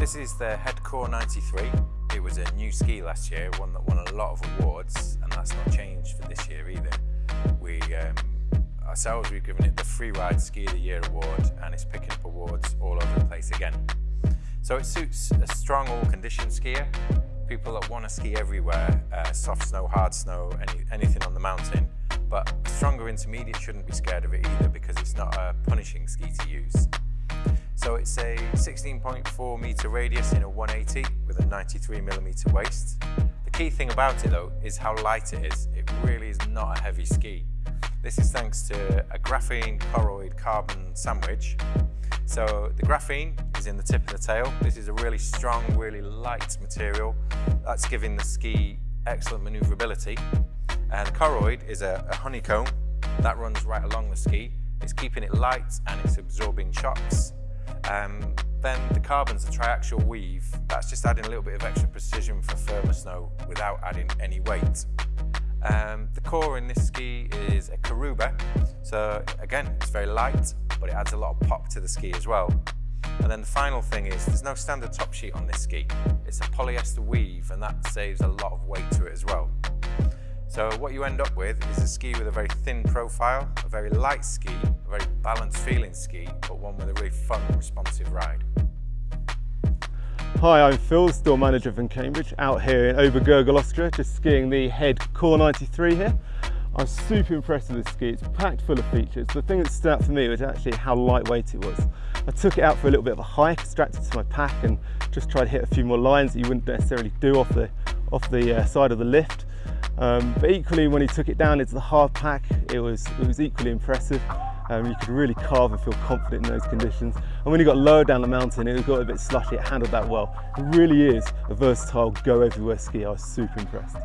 This is the Head Kore 93. It was a new ski last year, one that won a lot of awards, and that's not changed for this year either. We um, ourselves, we've given it the Freeride Ski of the Year award, and it's picking up awards all over the place again. So it suits a strong all-condition skier, people that want to ski everywhere, uh, soft snow, hard snow, any, anything on the mountain. But stronger intermediate shouldn't be scared of it either because it's not a punishing ski to use. So it's a 16.4 meter radius in a 180 with a 93 millimeter waist. The key thing about it though is how light it is. It really is not a heavy ski. This is thanks to a graphene Koroyd carbon sandwich. So the graphene is in the tip of the tail. This is a really strong, really light material that's giving the ski excellent maneuverability. And the Koroyd is a, a honeycomb that runs right along the ski. It's keeping it light and it's absorbing shocks um, then the carbon's a triaxial weave. That's just adding a little bit of extra precision for firmer snow without adding any weight. Um, the core in this ski is a Karuba. So again, it's very light, but it adds a lot of pop to the ski as well. And then the final thing is there's no standard top sheet on this ski. It's a polyester weave and that saves a lot of weight to it as well. So what you end up with is a ski with a very thin profile, a very light ski, balanced feeling ski, but one with a really fun, responsive ride. Hi, I'm Phil, store manager from Cambridge, out here in Obergurgl, Austria, just skiing the Head Kore 93 here. I'm super impressed with this ski, it's packed full of features. The thing that stood out for me was actually how lightweight it was. I took it out for a little bit of a hike, strapped it to my pack and just tried to hit a few more lines that you wouldn't necessarily do off the, off the uh, side of the lift. Um, but equally, when he took it down into the hard pack, it was, it was equally impressive. Um, you could really carve and feel confident in those conditions. And when you got lower down the mountain, it got a bit slushy, it handled that well. It really is a versatile go everywhere ski. I was super impressed.